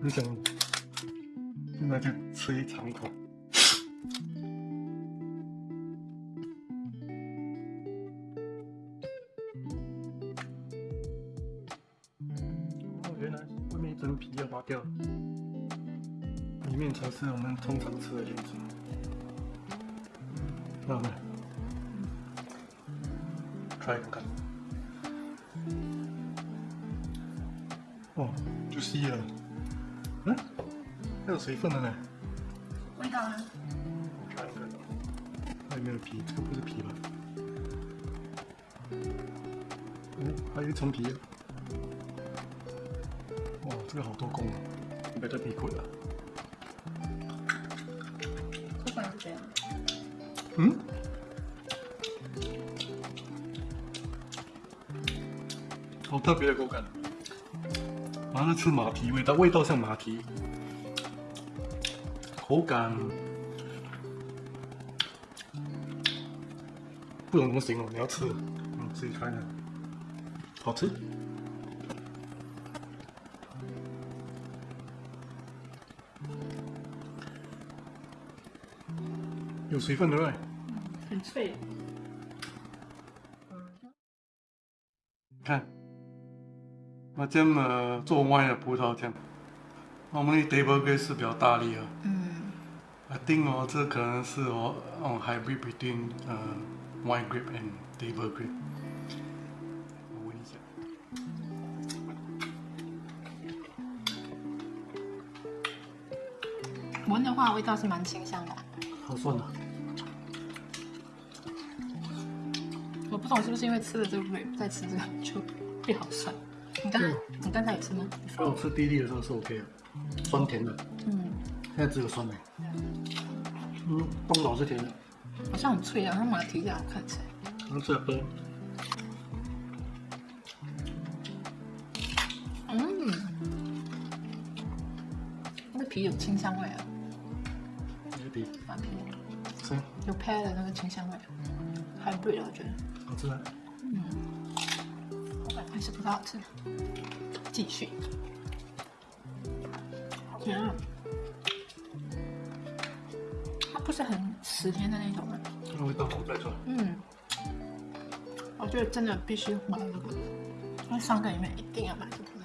很想，现在就吃一长口。掉，里面才是我们通常吃的样子。那我们 try 看看。哦，就吸了。嗯，还有水分的呢。味道呢？还有没有皮？这个不是皮吧？嗯，还有一层皮。哇，这个好多工啊！别再皮过了。口感是这样。嗯？好特别的口感。好像是吃马蹄味道，味道像马蹄，口感不懂怎么形容，你要吃，嗯，自己看看，好吃。有水分对不对？很脆。看。那这么做歪的葡萄酱，我们的 table grape 是比较大力啊。嗯。I think 哦，这可能是哦，哦 hybrid between 呃 wine grape and table grape。我闻一下。闻的话，味道是蛮清香的。好酸啊！不懂是不是因为吃了这个再吃这个就变好酸。你刚你刚才有吃吗？我吃滴滴的时候是 OK 的，酸甜的。嗯，现在只有酸的。嗯，东老是甜的。好像很脆啊，像马蹄一样看起来。能吃喝。嗯，那个皮有清香味啊。哪个皮？马皮。是。有 pear 的那个清香味，还有对了，我觉得。好吃啊。嗯。还是不太好吃，继续。甜，它不是很死甜的那种的。味道不太重。嗯，我觉得真的必须买这个，因为三个里面一定要买这个葡萄。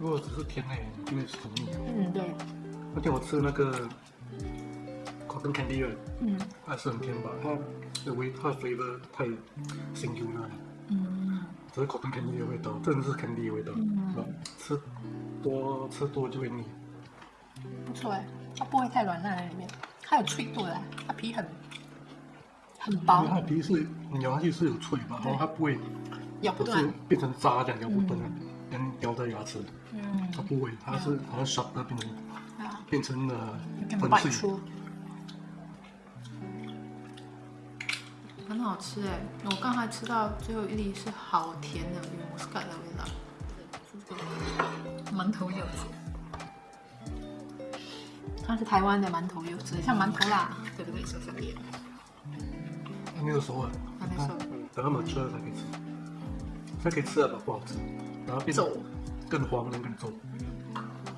如果只是甜的，因为是很腻。嗯，对。而且我吃那个，cotton candy 嗯，还是很甜吧？它的味，它的 flavor 太辛苦了。只是口感肯定的味道，真的是肯定的味道。嗯，吃多吃多就会腻。不错哎，它不会太软烂在里面，它有脆度的，它皮很很薄。它皮是咬下去是有脆吧，然后它不会咬不断，变成渣这样咬不断，能咬在牙齿。嗯，它不会，它是好像 sharp 变成变成了粉碎。很好吃哎！我刚才吃到最后一粒是好甜的，有莫斯的味道。馒头柚子，它是台湾的馒头柚子，像馒头啦，对不对？小小粒。还没有熟啊？还没熟。等它们出来才可以吃。它可以吃了吧？不好吃，然后变更黄，能更重。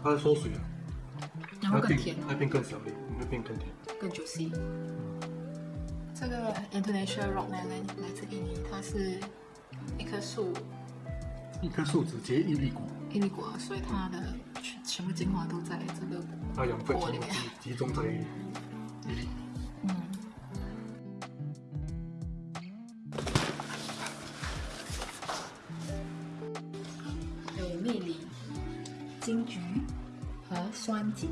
它在缩水啊。然后更甜。它变更小粒，会变更甜。更 juicy。这个 International Rock Melon 来自印尼，它是一棵树，一棵树只结一粒果，一粒果，所以它的全全部精华都在这个它养分里面集中在一粒。嗯。有蜜梨、金桔和酸桔。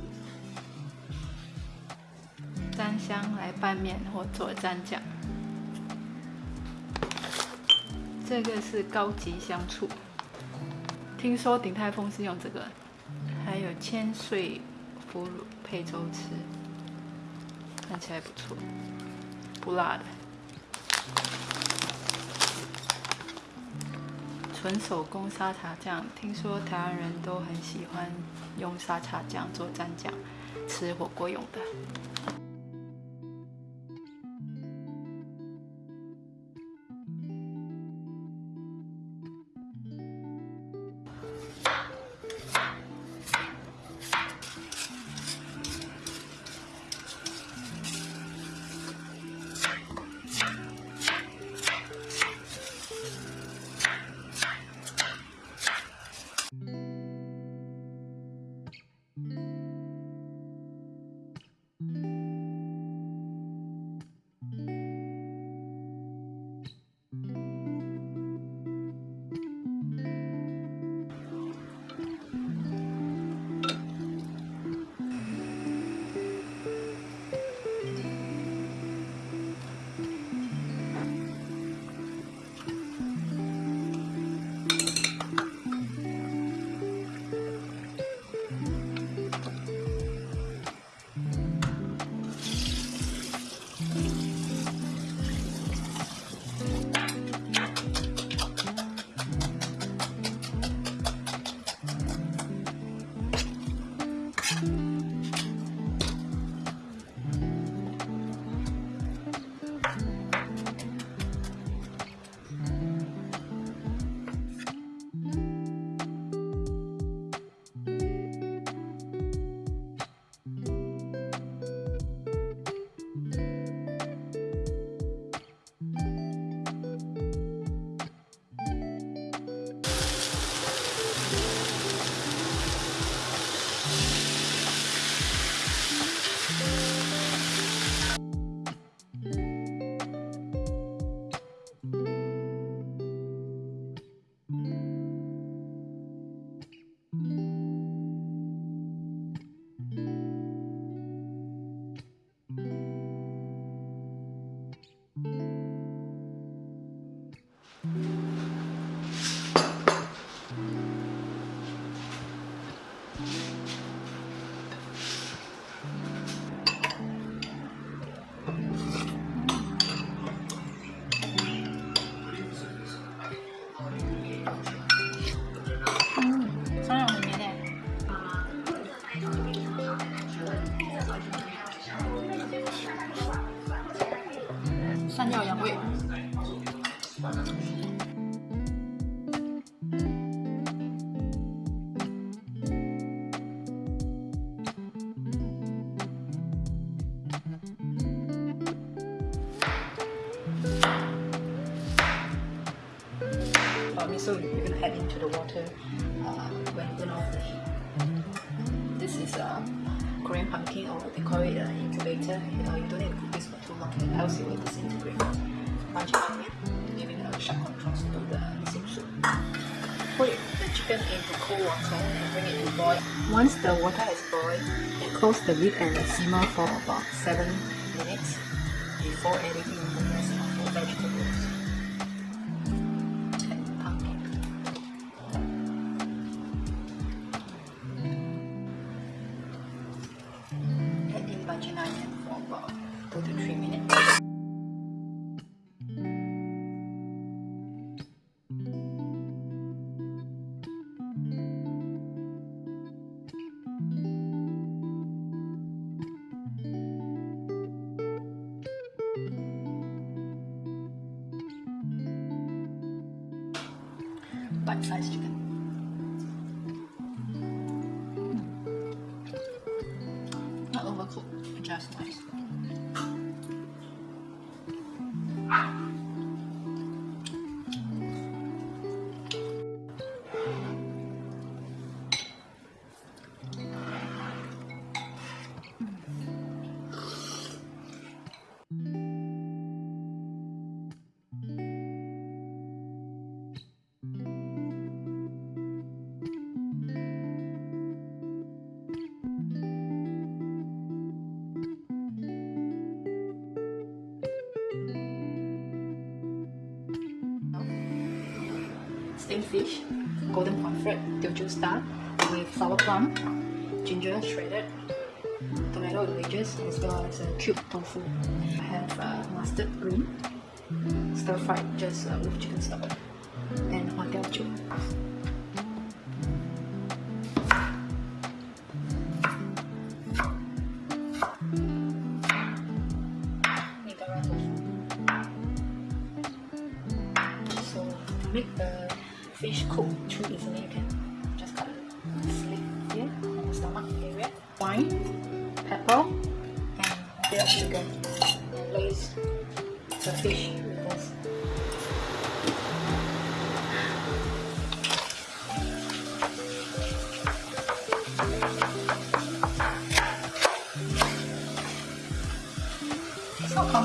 三香来拌面或做蘸酱，这个是高级香醋。听说鼎泰丰是用这个，还有千岁腐乳配粥吃，看起来不错，不辣的。纯手工沙茶酱，听说台湾人都很喜欢用沙茶酱做蘸酱，吃火锅用的。So you're gonna add into the water uh, when you turn off the heat. This is a uh, Korean pumpkin or they call it an uh, incubator. You know, you don't need to cook this for too long else it will disintegrate. Of onion, giving a sharp contrast to the soup. Put the chicken into cold water and bring it to boil. Once the water has boiled, close the lid and simmer for about 7 minutes before adding in the rest of the vegetables. Bite-sized chicken. Steamed fish, golden pomfret, Teochew star with sour plum, ginger shredded, tomato wedges, as well as a cube tofu. I have uh, mustard green, stir fried just uh, with chicken stock, and hotel chuk.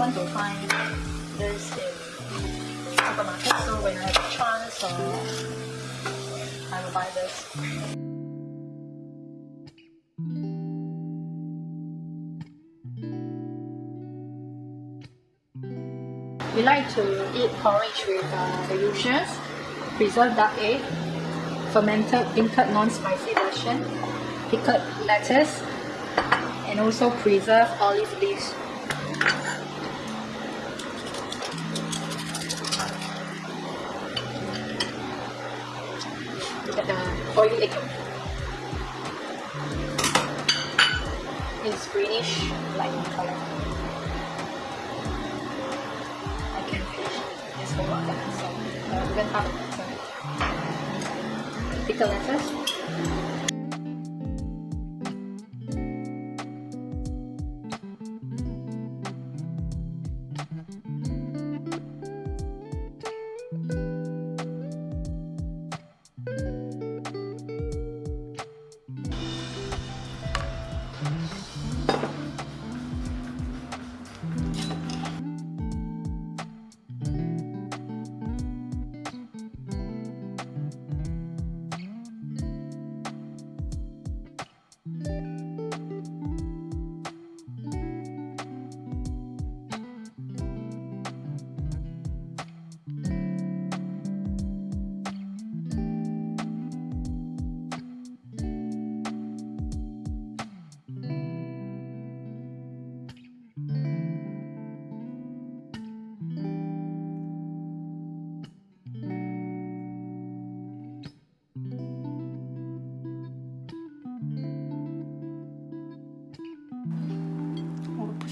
Not to find this in supermarket, so when I have a chance, uh, I will buy this. We like to eat porridge with uh, the usuals, preserved duck egg, fermented beancurd non-spicy version, pickled lettuce, and also preserved olive leaves. The oily egg is greenish light in color. I can finish this whole lot so we're gonna have a pickle lettuce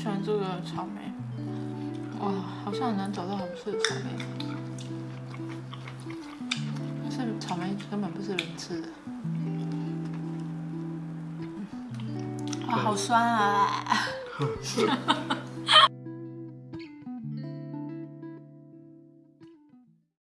喜欢这个草莓，哇，好像很难找到好吃的草莓。但是草莓根本不是人吃的。哇，好酸啊！